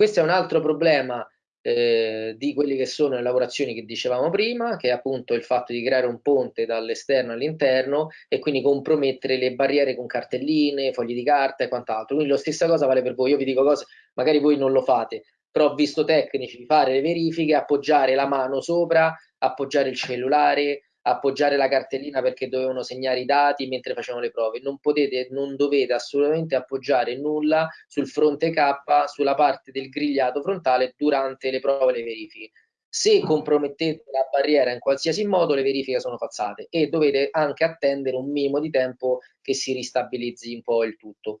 Questo è un altro problema eh, di quelle che sono le lavorazioni che dicevamo prima, che è appunto il fatto di creare un ponte dall'esterno all'interno e quindi compromettere le barriere con cartelline, fogli di carta e quant'altro. Quindi la stessa cosa vale per voi. Io vi dico cose, magari voi non lo fate, però ho visto tecnici fare le verifiche, appoggiare la mano sopra, appoggiare il cellulare, appoggiare la cartellina perché dovevano segnare i dati mentre facevano le prove. Non potete, non dovete assolutamente appoggiare nulla sul fronte K, sulla parte del grigliato frontale durante le prove e le verifiche. Se compromettete la barriera in qualsiasi modo, le verifiche sono falsate e dovete anche attendere un minimo di tempo che si ristabilizzi un po' il tutto.